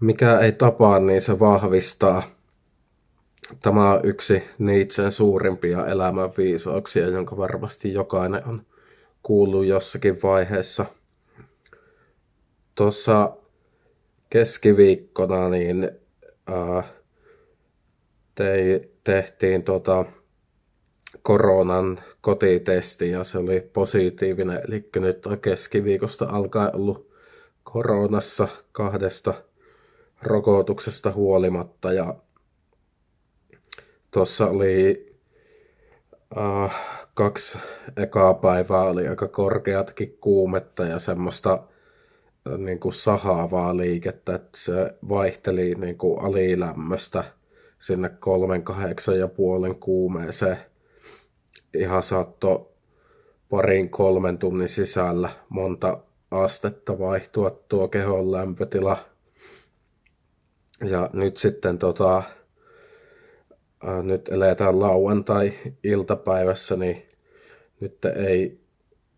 Mikä ei tapaa, niin se vahvistaa. Tämä on yksi Nietzschen suurimpia elämän viisauksia, jonka varmasti jokainen on kuullut jossakin vaiheessa. Tuossa keskiviikkona niin ää, tei, tehtiin tota, koronan kotitesti ja se oli positiivinen. Eli nyt on keskiviikosta alkaen ollut koronassa kahdesta rokotuksesta huolimatta. Ja tuossa oli äh, kaksi ekaa päivää oli aika korkeatkin kuumetta ja semmoista äh, niin kuin sahaavaa liikettä, että se vaihteli niin kuin alilämmöstä sinne kolmen, kahdeksan ja puolen kuumeeseen. Ihan saatto parin kolmen tunnin sisällä monta astetta vaihtua tuo kehon lämpötila. Ja nyt sitten tota, nyt eletään lauantai-iltapäivässä, niin nyt ei,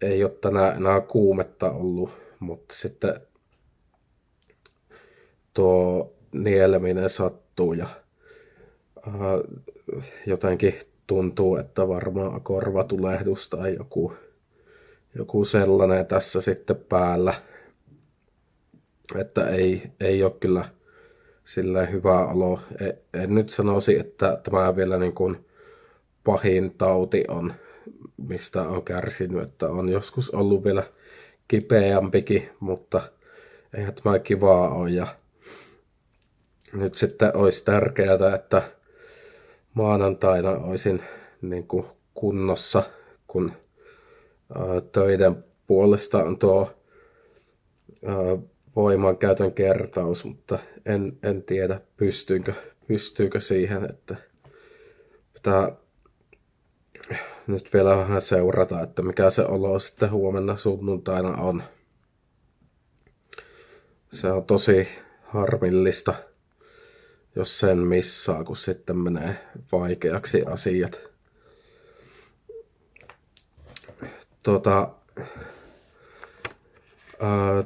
ei ole tänään enää kuumetta ollut, mutta sitten tuo nieleminen sattuu ja ää, jotenkin tuntuu, että varmaan korvatulehdus tai joku, joku sellainen tässä sitten päällä. Että ei, ei ole kyllä silleen hyvä olo. En, en nyt sanoisi, että tämä vielä niin kuin pahin tauti on, mistä on kärsinyt, että on joskus ollut vielä kipeämpikin, mutta eihän tämä kivaa ole. Ja nyt sitten olisi tärkeää, että maanantaina olisin niin kuin kunnossa, kun töiden puolesta on tuo voimankäytön kertaus, mutta en, en tiedä pystyykö, pystyykö siihen, että pitää nyt vielä vähän seurata, että mikä se olo sitten huomenna sunnuntaina on. Se on tosi harmillista, jos sen missaa, kun sitten menee vaikeaksi asiat. Tota, ää,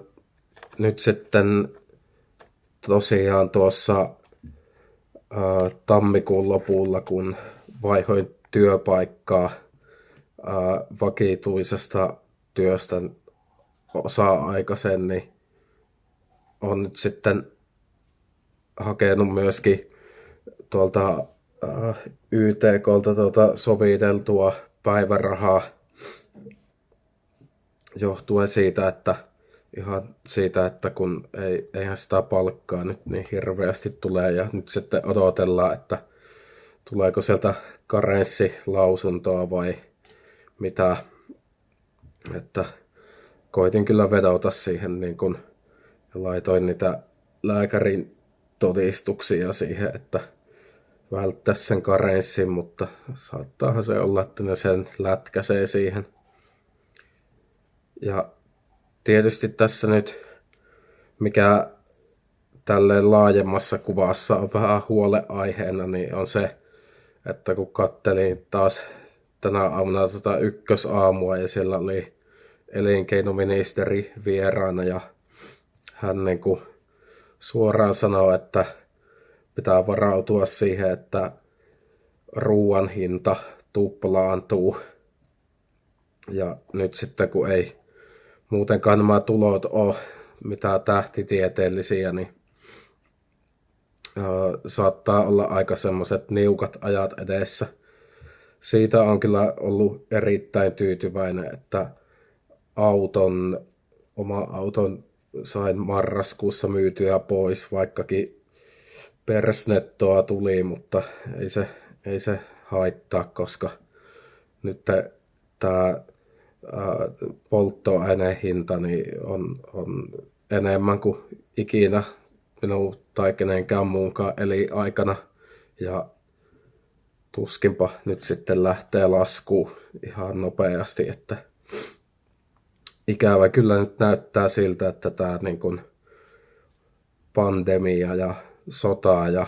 nyt sitten tosiaan tuossa ää, tammikuun lopulla, kun vaihoin työpaikkaa ää, vakituisesta työstä osa-aikaisen, niin on nyt sitten hakenut myöskin tuolta äh, YTKlta tuota soviteltua päivärahaa johtuen siitä, että ihan siitä, että kun ei, eihän sitä palkkaa nyt niin hirveästi tulee ja nyt sitten odotellaan, että tuleeko sieltä karenssilausuntoa vai mitä, että koitin kyllä vedota siihen niin kun, laitoin niitä lääkärin todistuksia siihen, että välttäisi sen karenssin, mutta saattaahan se olla, että ne sen lätkäsee siihen. Ja tietysti tässä nyt, mikä tälle laajemmassa kuvassa on vähän huoleaiheena, niin on se, että kun kattelin taas tänä aamuna tota ykkösaamua ja siellä oli elinkeinoministeri vieraana ja hän niin kuin suoraan sanoo, että pitää varautua siihen, että ruoan hinta tuplaantuu. Ja nyt sitten kun ei muutenkaan nämä tulot ole mitään tähtitieteellisiä, niin saattaa olla aika semmoiset niukat ajat edessä. Siitä on kyllä ollut erittäin tyytyväinen, että auton, oma auton sain marraskuussa myytyä pois, vaikkakin persnettoa tuli, mutta ei se, ei se haittaa, koska nyt tämä polttoainehinta niin on, on enemmän kuin ikinä minun tai kenenkään muunkaan eli aikana. Ja tuskinpa nyt sitten lähtee laskuun ihan nopeasti, että ikävä kyllä nyt näyttää siltä, että tämä niin kuin pandemia ja sota ja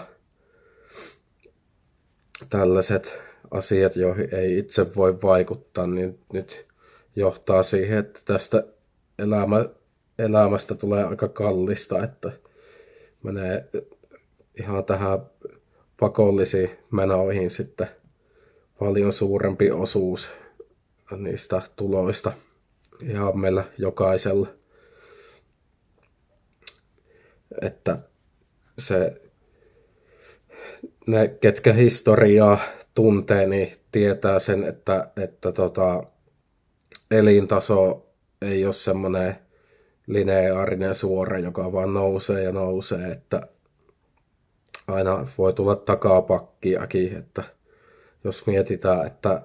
tällaiset asiat, joihin ei itse voi vaikuttaa, niin nyt johtaa siihen, että tästä elämä, elämästä tulee aika kallista, että menee ihan tähän pakollisiin menoihin sitten paljon suurempi osuus niistä tuloista ihan meillä jokaisella. Että se, ne ketkä historiaa tuntee, niin tietää sen, että, että tota, elintaso ei ole semmoinen lineaarinen suora, joka vaan nousee ja nousee, että aina voi tulla takapakkiakin, että jos mietitään, että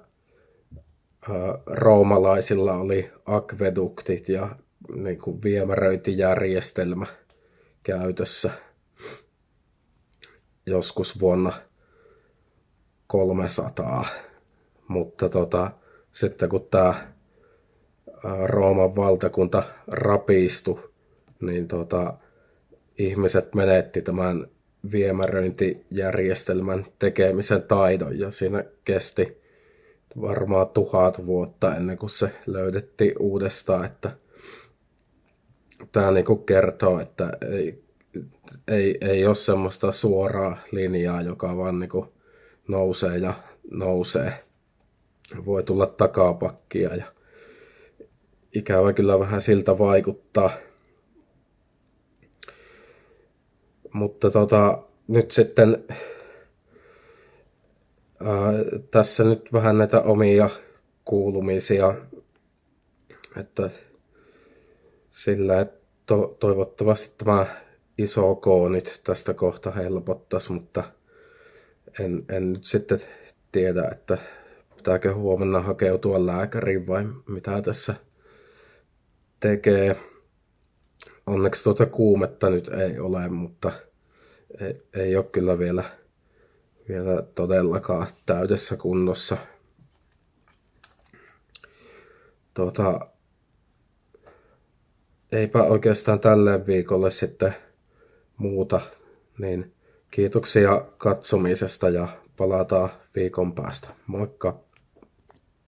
roomalaisilla oli akveduktit ja niin kuin viemäröintijärjestelmä käytössä joskus vuonna 300. Mutta tota, sitten kun tämä Rooman valtakunta rapistui, niin tota, ihmiset menetti tämän viemäröintijärjestelmän tekemisen taidon ja siinä kesti varmaan tuhat vuotta ennen kuin se löydettiin uudestaan, että tämä niinku kertoo, että ei, ei, ei ole semmoista suoraa linjaa, joka vaan niinku nousee ja nousee. Voi tulla takapakkia ja ikävä kyllä vähän siltä vaikuttaa. Mutta tota, nyt sitten ää, tässä nyt vähän näitä omia kuulumisia, että sillä että to, toivottavasti tämä iso K nyt tästä kohta helpottaisi, mutta en, en nyt sitten tiedä, että pitääkö huomenna hakeutua lääkäriin vai mitä tässä tekee. Onneksi tuota kuumetta nyt ei ole, mutta ei, ei ole kyllä vielä, vielä todellakaan täydessä kunnossa. Tuota, eipä oikeastaan tälle viikolle sitten muuta, niin kiitoksia katsomisesta ja palataan viikon päästä. Moikka!